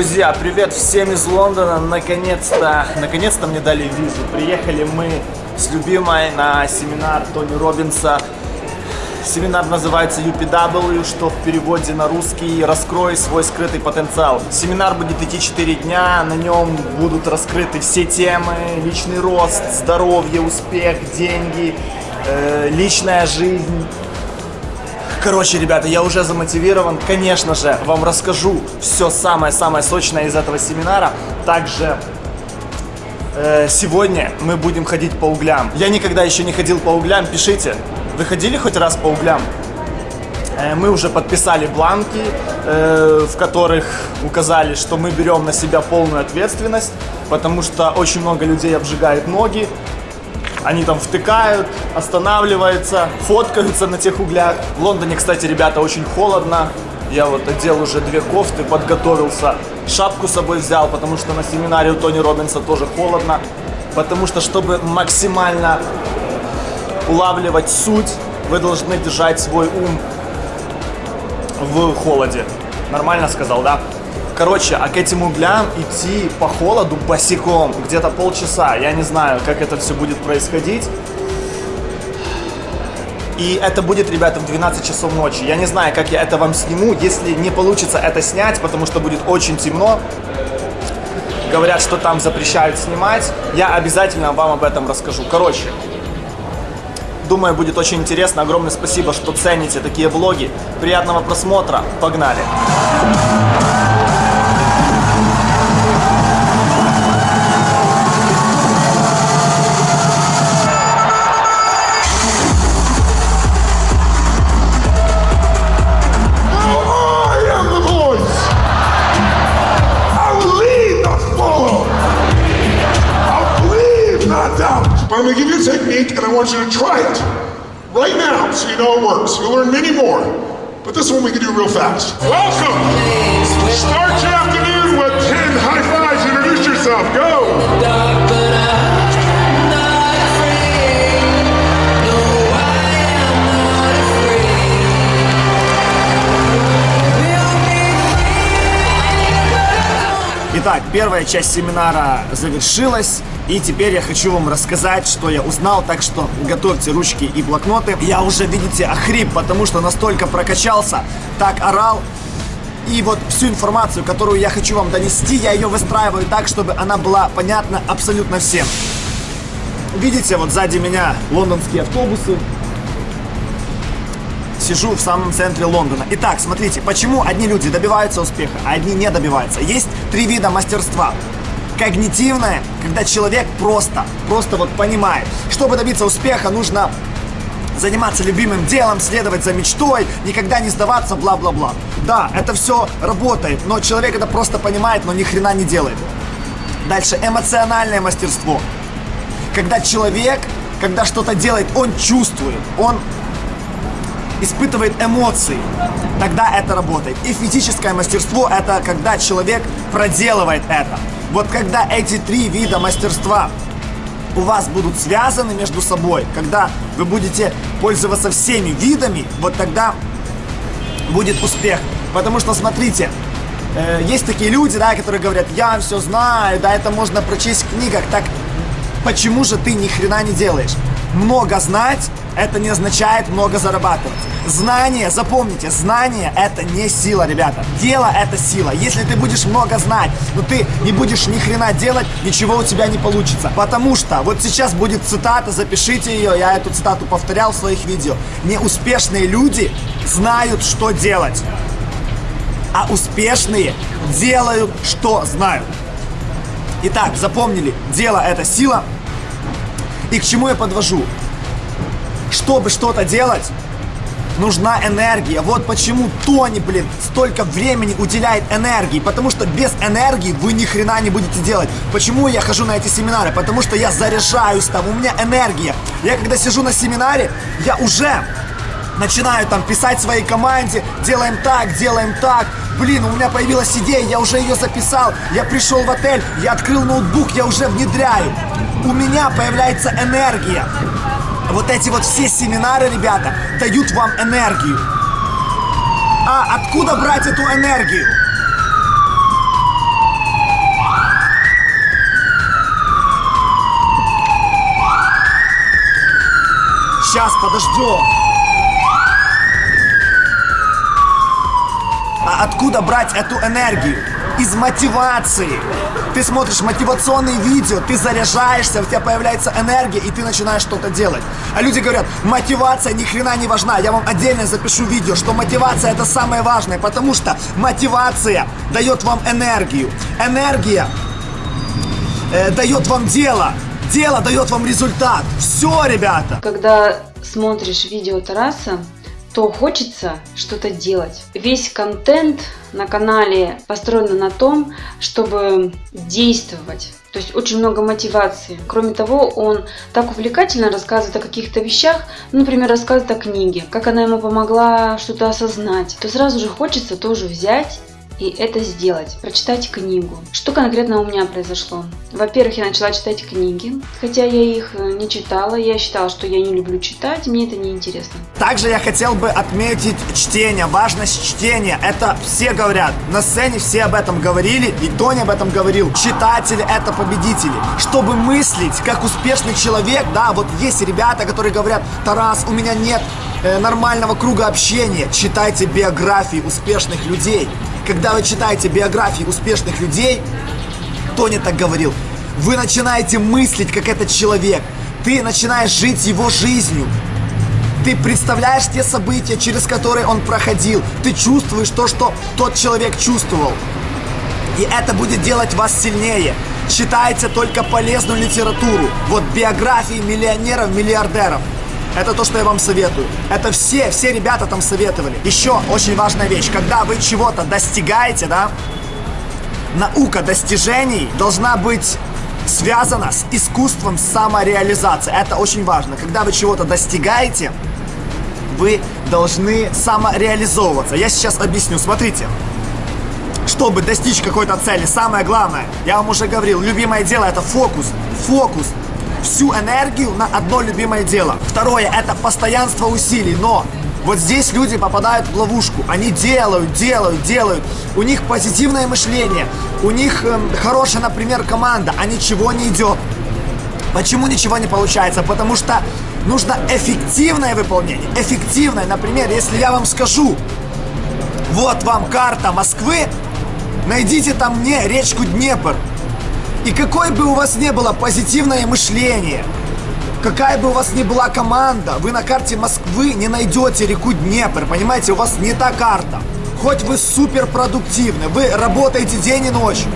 Друзья, привет всем из Лондона. Наконец-то, наконец-то мне дали визу. Приехали мы с любимой на семинар Тони Робинса. Семинар называется UPW, что в переводе на русский «Раскрой свой скрытый потенциал». Семинар будет идти 4 дня, на нем будут раскрыты все темы, личный рост, здоровье, успех, деньги, э, личная жизнь. Короче, ребята, я уже замотивирован. Конечно же, вам расскажу все самое-самое сочное из этого семинара. Также э, сегодня мы будем ходить по углям. Я никогда еще не ходил по углям, пишите. Вы ходили хоть раз по углям? Э, мы уже подписали бланки, э, в которых указали, что мы берем на себя полную ответственность, потому что очень много людей обжигает ноги, они там втыкают, останавливаются, фоткаются на тех углях. В Лондоне, кстати, ребята, очень холодно. Я вот одел уже две кофты, подготовился. Шапку с собой взял, потому что на семинаре у Тони Робинса тоже холодно. Потому что, чтобы максимально улавливать суть, вы должны держать свой ум в холоде. Нормально сказал, да? Короче, а к этим углям идти по холоду босиком где-то полчаса. Я не знаю, как это все будет происходить. И это будет, ребята, в 12 часов ночи. Я не знаю, как я это вам сниму. Если не получится это снять, потому что будет очень темно, говорят, что там запрещают снимать, я обязательно вам об этом расскажу. Короче, думаю, будет очень интересно. Огромное спасибо, что цените такие влоги. Приятного просмотра. Погнали! Going to give you a technique and I want you to try it right now so you know it works. You'll learn many more, but this one we can do real fast. Welcome! Start your afternoon with 10 high fives. Introduce yourself. Go! Итак, первая часть семинара завершилась, и теперь я хочу вам рассказать, что я узнал, так что готовьте ручки и блокноты. Я уже, видите, охрип, потому что настолько прокачался, так орал. И вот всю информацию, которую я хочу вам донести, я ее выстраиваю так, чтобы она была понятна абсолютно всем. Видите, вот сзади меня лондонские автобусы, сижу в самом центре Лондона. Итак, смотрите, почему одни люди добиваются успеха, а одни не добиваются. Есть три вида мастерства. Когнитивное, когда человек просто, просто вот понимает. Чтобы добиться успеха, нужно заниматься любимым делом, следовать за мечтой, никогда не сдаваться, бла-бла-бла. Да, это все работает, но человек это просто понимает, но ни хрена не делает. Дальше эмоциональное мастерство. Когда человек, когда что-то делает, он чувствует, он испытывает эмоции, тогда это работает. И физическое мастерство – это когда человек проделывает это. Вот когда эти три вида мастерства у вас будут связаны между собой, когда вы будете пользоваться всеми видами, вот тогда будет успех. Потому что, смотрите, э, есть такие люди, да, которые говорят, я все знаю, да, это можно прочесть в книгах, так почему же ты ни хрена не делаешь? Много знать это не означает много зарабатывать. Знание, запомните, знание это не сила, ребята. Дело это сила. Если ты будешь много знать, но ты не будешь ни хрена делать, ничего у тебя не получится. Потому что вот сейчас будет цитата, запишите ее, я эту цитату повторял в своих видео. Неуспешные люди знают, что делать. А успешные делают, что знают. Итак, запомнили, дело это сила. И к чему я подвожу? Чтобы что-то делать, нужна энергия. Вот почему Тони, блин, столько времени уделяет энергии. Потому что без энергии вы ни хрена не будете делать. Почему я хожу на эти семинары? Потому что я заряжаюсь там, у меня энергия. Я когда сижу на семинаре, я уже начинаю там писать своей команде, делаем так, делаем так. Блин, у меня появилась идея, я уже ее записал. Я пришел в отель, я открыл ноутбук, я уже внедряю. У меня появляется энергия. Вот эти вот все семинары, ребята, дают вам энергию. А откуда брать эту энергию? Сейчас, подождем. А откуда брать эту энергию? Из мотивации. Ты смотришь мотивационные видео, ты заряжаешься, у тебя появляется энергия, и ты начинаешь что-то делать. А люди говорят, мотивация ни хрена не важна. Я вам отдельно запишу видео, что мотивация это самое важное, потому что мотивация дает вам энергию. Энергия э, дает вам дело. Дело дает вам результат. Все, ребята. Когда смотришь видео Тараса, то хочется что-то делать. Весь контент на канале построен на том, чтобы действовать. То есть очень много мотивации. Кроме того, он так увлекательно рассказывает о каких-то вещах, ну, например, рассказывает о книге, как она ему помогла что-то осознать, то сразу же хочется тоже взять и это сделать, прочитать книгу. Что конкретно у меня произошло? Во-первых, я начала читать книги, хотя я их э, не читала, я считала, что я не люблю читать, мне это не интересно. Также я хотел бы отметить чтение, важность чтения. Это все говорят, на сцене все об этом говорили, и Тони об этом говорил. Читатели – это победители. Чтобы мыслить как успешный человек, да, вот есть ребята, которые говорят, Тарас, у меня нет э, нормального круга общения. Читайте биографии успешных людей. Когда вы читаете биографии успешных людей, Тони так говорил, вы начинаете мыслить, как этот человек. Ты начинаешь жить его жизнью. Ты представляешь те события, через которые он проходил. Ты чувствуешь то, что тот человек чувствовал. И это будет делать вас сильнее. Читайте только полезную литературу. Вот биографии миллионеров, миллиардеров. Это то, что я вам советую. Это все, все ребята там советовали. Еще очень важная вещь. Когда вы чего-то достигаете, да, наука достижений должна быть связана с искусством самореализации. Это очень важно. Когда вы чего-то достигаете, вы должны самореализовываться. Я сейчас объясню. Смотрите. Чтобы достичь какой-то цели, самое главное, я вам уже говорил, любимое дело это фокус. Фокус всю энергию на одно любимое дело. Второе, это постоянство усилий, но вот здесь люди попадают в ловушку. Они делают, делают, делают. У них позитивное мышление. У них э, хорошая, например, команда, а ничего не идет. Почему ничего не получается? Потому что нужно эффективное выполнение. Эффективное. Например, если я вам скажу, вот вам карта Москвы, найдите там мне речку Днепр. И какой бы у вас не было позитивное мышление, какая бы у вас ни была команда, вы на карте Москвы не найдете реку Днепр, понимаете, у вас не та карта. Хоть вы супер продуктивны, вы работаете день и ночь,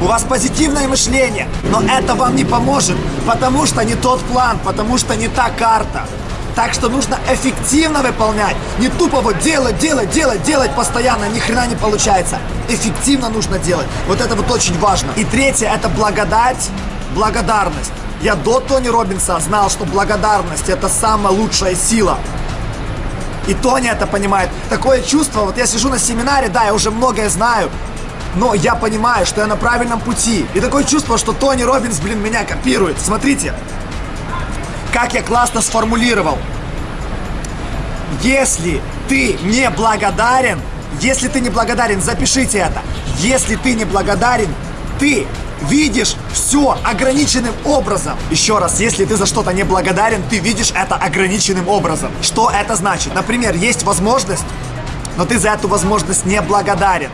у вас позитивное мышление, но это вам не поможет, потому что не тот план, потому что не та карта. Так что нужно эффективно выполнять. Не тупо вот делать, делать, делать, делать постоянно, ни хрена не получается. Эффективно нужно делать. Вот это вот очень важно. И третье, это благодать, благодарность. Я до Тони Робинса знал, что благодарность это самая лучшая сила. И Тони это понимает. Такое чувство, вот я сижу на семинаре, да, я уже многое знаю, но я понимаю, что я на правильном пути. И такое чувство, что Тони Робинс, блин, меня копирует. Смотрите, как я классно сформулировал. Если ты не благодарен, если ты не благодарен, запишите это. Если ты не благодарен, ты видишь все ограниченным образом. Еще раз, если ты за что-то не благодарен, ты видишь это ограниченным образом. Что это значит? Например, есть возможность, но ты за эту возможность не благодарен.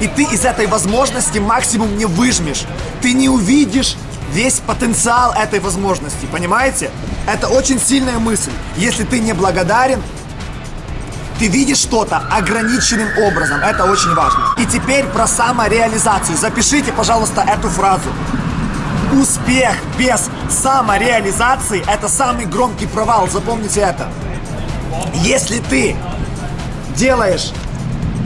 И ты из этой возможности максимум не выжмешь. Ты не увидишь весь потенциал этой возможности, понимаете? Это очень сильная мысль. Если ты не благодарен, ты видишь что-то ограниченным образом. Это очень важно. И теперь про самореализацию. Запишите, пожалуйста, эту фразу. Успех без самореализации – это самый громкий провал. Запомните это. Если ты делаешь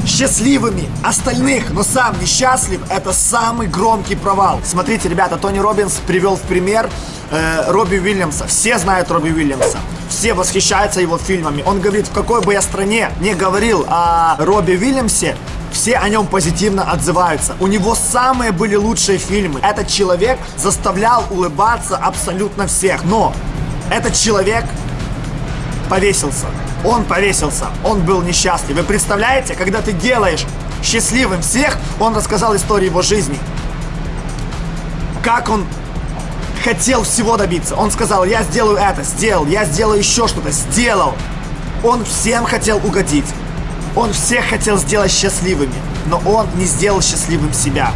счастливыми остальных, но сам несчастлив, это самый громкий провал. Смотрите, ребята, Тони Робинс привел в пример э, Робби Уильямса. Все знают Робби Уильямса. Все восхищаются его фильмами. Он говорит, в какой бы я стране не говорил о Робби Уильямсе, все о нем позитивно отзываются. У него самые были лучшие фильмы. Этот человек заставлял улыбаться абсолютно всех. Но этот человек повесился. Он повесился, он был несчастлив. Вы представляете, когда ты делаешь счастливым всех, он рассказал историю его жизни. Как он хотел всего добиться. Он сказал, я сделаю это, сделал, я сделаю еще что-то, сделал. Он всем хотел угодить. Он всех хотел сделать счастливыми, но он не сделал счастливым себя.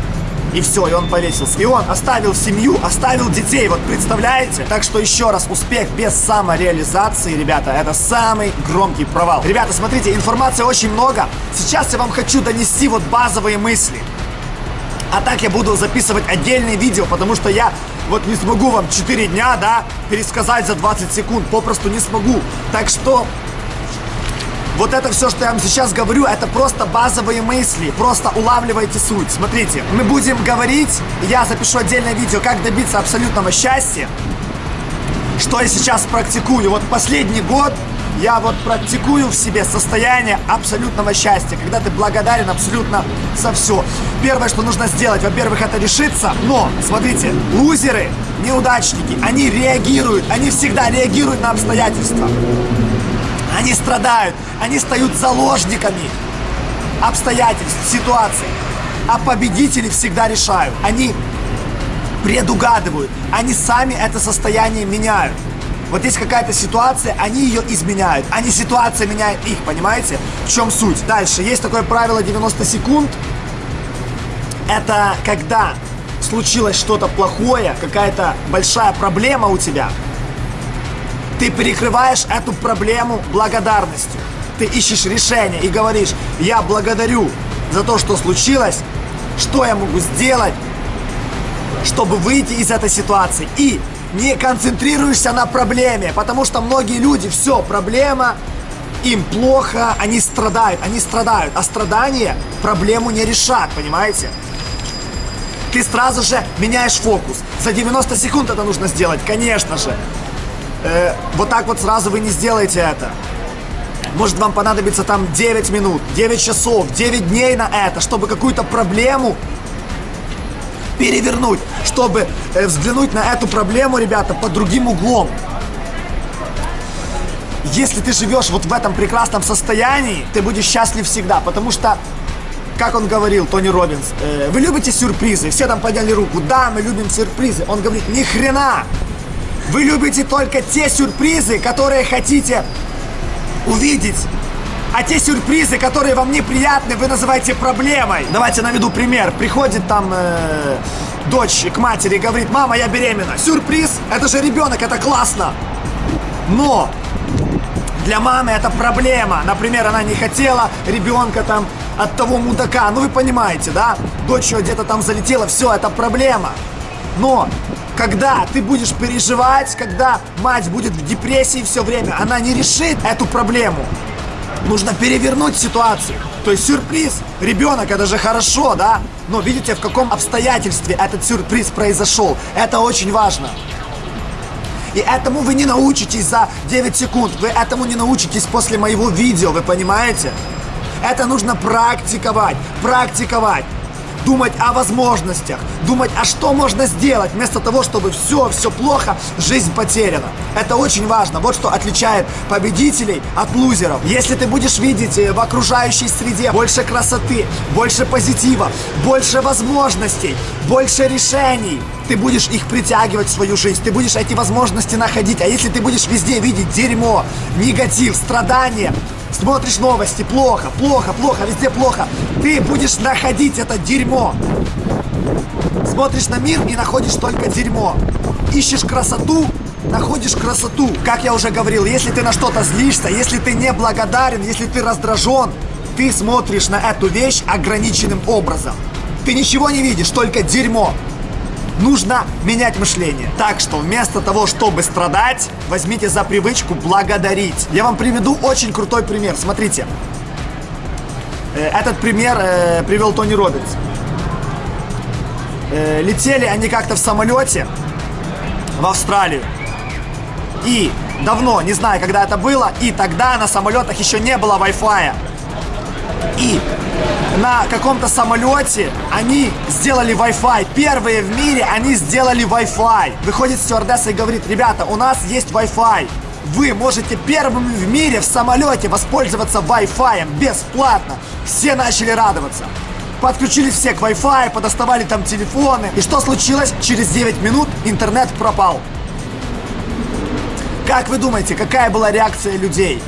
И все, и он повесился. И он оставил семью, оставил детей, вот представляете? Так что еще раз, успех без самореализации, ребята, это самый громкий провал. Ребята, смотрите, информации очень много. Сейчас я вам хочу донести вот базовые мысли. А так я буду записывать отдельные видео, потому что я вот не смогу вам 4 дня, да, пересказать за 20 секунд, попросту не смогу. Так что вот это все, что я вам сейчас говорю, это просто базовые мысли. Просто улавливайте суть. Смотрите, мы будем говорить, я запишу отдельное видео, как добиться абсолютного счастья. Что я сейчас практикую. Вот последний год я вот практикую в себе состояние абсолютного счастья, когда ты благодарен абсолютно за все. Первое, что нужно сделать, во-первых, это решиться, но, смотрите, лузеры, неудачники, они реагируют, они всегда реагируют на обстоятельства. Они страдают, они стают заложниками обстоятельств, ситуаций. А победители всегда решают. Они предугадывают. Они сами это состояние меняют. Вот есть какая-то ситуация, они ее изменяют, а ситуация меняет их, понимаете? В чем суть? Дальше, есть такое правило 90 секунд. Это когда случилось что-то плохое, какая-то большая проблема у тебя, ты перекрываешь эту проблему благодарностью. Ты ищешь решение и говоришь, я благодарю за то, что случилось, что я могу сделать, чтобы выйти из этой ситуации. И не концентрируешься на проблеме, потому что многие люди, все, проблема, им плохо, они страдают, они страдают, а страдания проблему не решат, понимаете? Ты сразу же меняешь фокус. За 90 секунд это нужно сделать, конечно же э, вот так вот сразу вы не сделаете это. Может вам понадобится там 9 минут, 9 часов, 9 дней на это, чтобы какую-то проблему перевернуть, чтобы э, взглянуть на эту проблему, ребята, под другим углом. Если ты живешь вот в этом прекрасном состоянии, ты будешь счастлив всегда, потому что, как он говорил, Тони Робинс, э, вы любите сюрпризы? Все там подняли руку, да, мы любим сюрпризы. Он говорит, ни хрена, вы любите только те сюрпризы, которые хотите увидеть. А те сюрпризы, которые вам неприятны, вы называете проблемой. Давайте наведу пример. Приходит там э, дочь к матери и говорит, мама, я беременна. Сюрприз? Это же ребенок, это классно. Но для мамы это проблема. Например, она не хотела ребенка там от того мудака. Ну вы понимаете, да? Дочь где-то там залетела, все, это проблема. Но когда ты будешь переживать, когда мать будет в депрессии все время, она не решит эту проблему. Нужно перевернуть ситуацию. То есть сюрприз. Ребенок, это же хорошо, да? Но видите, в каком обстоятельстве этот сюрприз произошел. Это очень важно. И этому вы не научитесь за 9 секунд. Вы этому не научитесь после моего видео, вы понимаете? Это нужно практиковать, практиковать думать о возможностях, думать, а что можно сделать, вместо того, чтобы все, все плохо, жизнь потеряна. Это очень важно. Вот что отличает победителей от лузеров. Если ты будешь видеть э, в окружающей среде больше красоты, больше позитива, больше возможностей, больше решений, ты будешь их притягивать в свою жизнь, ты будешь эти возможности находить. А если ты будешь везде видеть дерьмо, негатив, страдания, Смотришь новости, плохо, плохо, плохо, везде плохо. Ты будешь находить это дерьмо. Смотришь на мир и находишь только дерьмо. Ищешь красоту, находишь красоту. Как я уже говорил, если ты на что-то злишься, если ты не благодарен, если ты раздражен, ты смотришь на эту вещь ограниченным образом. Ты ничего не видишь, только дерьмо. Нужно менять мышление. Так что вместо того, чтобы страдать, возьмите за привычку благодарить. Я вам приведу очень крутой пример. Смотрите. Э, этот пример э, привел Тони Робинс. Э, летели они как-то в самолете в Австралию. И давно, не знаю, когда это было, и тогда на самолетах еще не было Wi-Fi. И на каком-то самолете они сделали Wi-Fi. Первые в мире они сделали Wi-Fi. Выходит стюардесса и говорит, ребята, у нас есть Wi-Fi. Вы можете первыми в мире в самолете воспользоваться Wi-Fi бесплатно. Все начали радоваться. Подключились все к Wi-Fi, подоставали там телефоны. И что случилось? Через 9 минут интернет пропал. Как вы думаете, какая была реакция людей?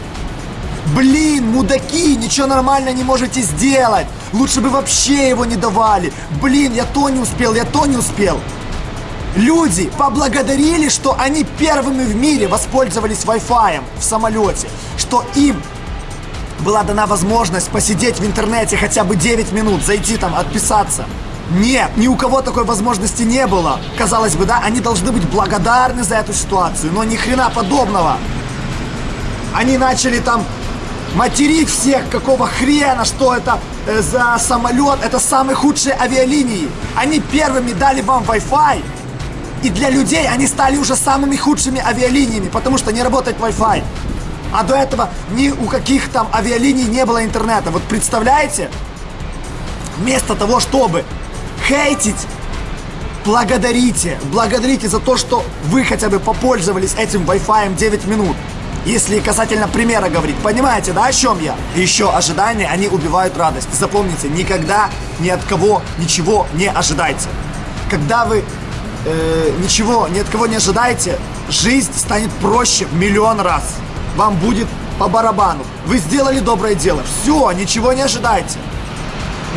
Блин, мудаки, ничего нормально не можете сделать. Лучше бы вообще его не давали. Блин, я то не успел, я то не успел. Люди поблагодарили, что они первыми в мире воспользовались Wi-Fi в самолете. Что им была дана возможность посидеть в интернете хотя бы 9 минут, зайти там, отписаться. Нет, ни у кого такой возможности не было. Казалось бы, да, они должны быть благодарны за эту ситуацию, но ни хрена подобного. Они начали там материть всех, какого хрена, что это э, за самолет, это самые худшие авиалинии. Они первыми дали вам Wi-Fi, и для людей они стали уже самыми худшими авиалиниями, потому что не работает Wi-Fi. А до этого ни у каких там авиалиний не было интернета. Вот представляете? Вместо того, чтобы хейтить, благодарите. Благодарите за то, что вы хотя бы попользовались этим Wi-Fi 9 минут. Если касательно примера говорить, понимаете, да, о чем я? Еще ожидания, они убивают радость. Запомните, никогда ни от кого ничего не ожидайте. Когда вы э, ничего ни от кого не ожидаете, жизнь станет проще в миллион раз вам будет по барабану. Вы сделали доброе дело. Все, ничего не ожидайте.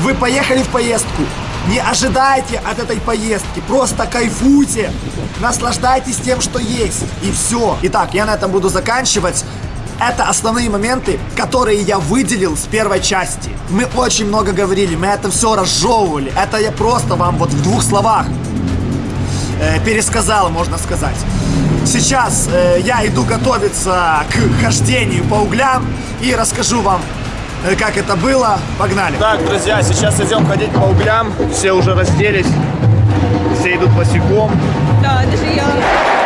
Вы поехали в поездку. Не ожидайте от этой поездки. Просто кайфуйте. Наслаждайтесь тем, что есть. И все. Итак, я на этом буду заканчивать. Это основные моменты, которые я выделил с первой части. Мы очень много говорили, мы это все разжевывали. Это я просто вам вот в двух словах э, пересказал, можно сказать. Сейчас э, я иду готовиться к хождению по углям и расскажу вам, как это было. Погнали. Так, друзья, сейчас идем ходить по углям. Все уже разделись, все идут босиком. Да, даже я.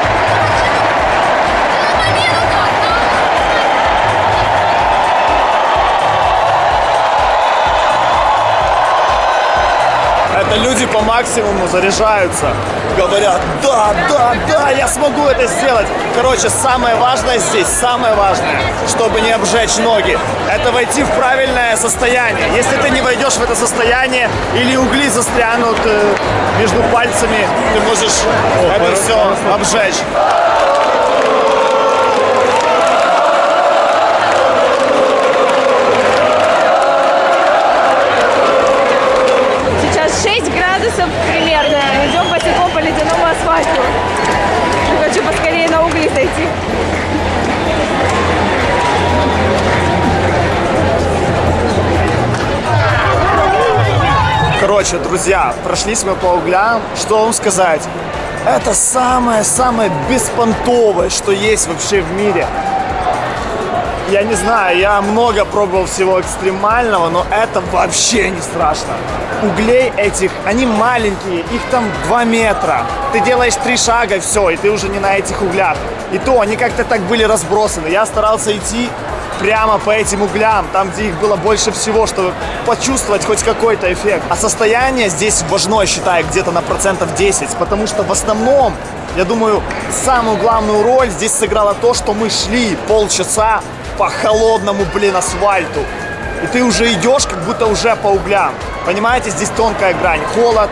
Люди по максимуму заряжаются. Говорят, да, да, да, я смогу это сделать. Короче, самое важное здесь, самое важное, чтобы не обжечь ноги, это войти в правильное состояние. Если ты не войдешь в это состояние или угли застрянут э, между пальцами, ты можешь О, это все обжечь. Короче, друзья, прошлись мы по углям. Что вам сказать? Это самое-самое беспонтовое, что есть вообще в мире. Я не знаю, я много пробовал всего экстремального, но это вообще не страшно углей этих, они маленькие, их там 2 метра. Ты делаешь три шага, все, и ты уже не на этих углях. И то, они как-то так были разбросаны. Я старался идти прямо по этим углям, там, где их было больше всего, чтобы почувствовать хоть какой-то эффект. А состояние здесь важно, я считаю, где-то на процентов 10, потому что в основном, я думаю, самую главную роль здесь сыграло то, что мы шли полчаса по холодному, блин, асфальту. И ты уже идешь, как будто уже по углям. Понимаете, здесь тонкая грань. Холод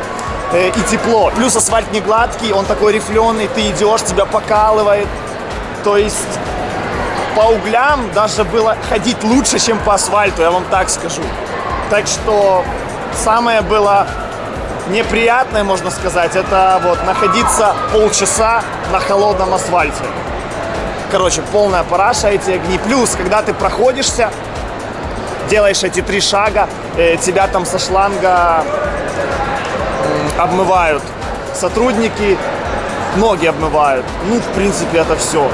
э, и тепло. Плюс асфальт не гладкий, он такой рифленый. Ты идешь, тебя покалывает. То есть по углям даже было ходить лучше, чем по асфальту, я вам так скажу. Так что самое было неприятное, можно сказать, это вот находиться полчаса на холодном асфальте. Короче, полная параша эти огни. Плюс, когда ты проходишься, делаешь эти три шага, э, тебя там со шланга обмывают сотрудники, ноги обмывают. Ну, в принципе, это все.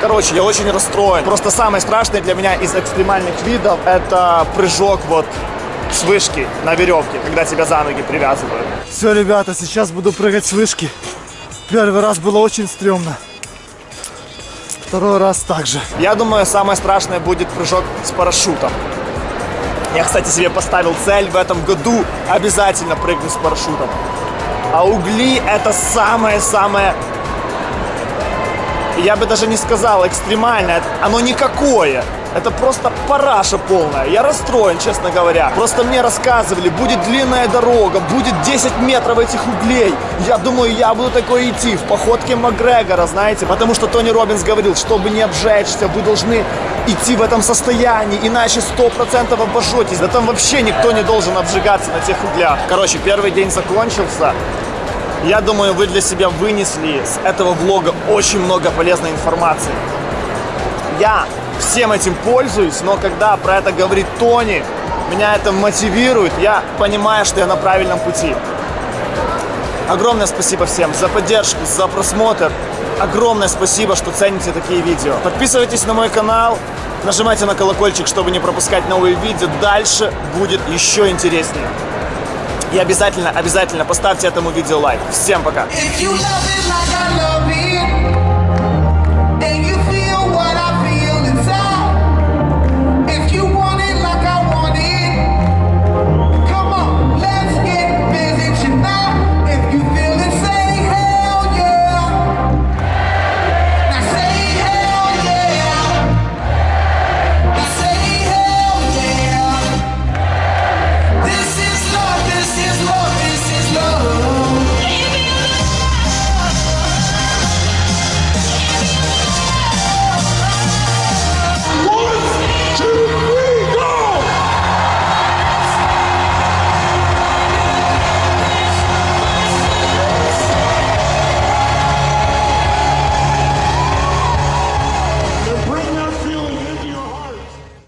Короче, я очень расстроен. Просто самое страшное для меня из экстремальных видов это прыжок вот с вышки на веревке, когда тебя за ноги привязывают. Все, ребята, сейчас буду прыгать с вышки. Первый раз было очень стрёмно. Второй раз также. Я думаю, самое страшное будет прыжок с парашютом. Я, кстати, себе поставил цель в этом году обязательно прыгнуть с парашютом. А угли это самое-самое, я бы даже не сказал экстремальное, оно никакое. Это просто параша полная. Я расстроен, честно говоря. Просто мне рассказывали, будет длинная дорога, будет 10 метров этих углей. Я думаю, я буду такой идти в походке Макгрегора, знаете, потому что Тони Робинс говорил, чтобы не обжечься, вы должны идти в этом состоянии, иначе 100% обожжетесь. Да там вообще никто не должен обжигаться на тех углях. Короче, первый день закончился. Я думаю, вы для себя вынесли с этого влога очень много полезной информации. Я всем этим пользуюсь, но когда про это говорит Тони, меня это мотивирует, я понимаю, что я на правильном пути. Огромное спасибо всем за поддержку, за просмотр. Огромное спасибо, что цените такие видео. Подписывайтесь на мой канал, нажимайте на колокольчик, чтобы не пропускать новые видео. Дальше будет еще интереснее. И обязательно, обязательно поставьте этому видео лайк. Всем пока!